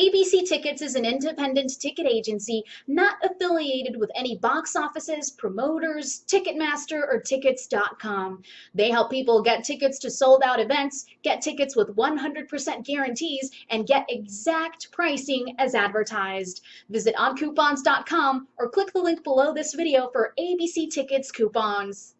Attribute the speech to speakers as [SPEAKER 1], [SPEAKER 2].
[SPEAKER 1] ABC Tickets is an independent ticket agency not affiliated with any box offices, promoters, Ticketmaster, or Tickets.com. They help people get tickets to sold out events, get tickets with 100% guarantees, and get exact pricing as advertised. Visit oncoupons.com or click the link below this video for ABC Tickets coupons.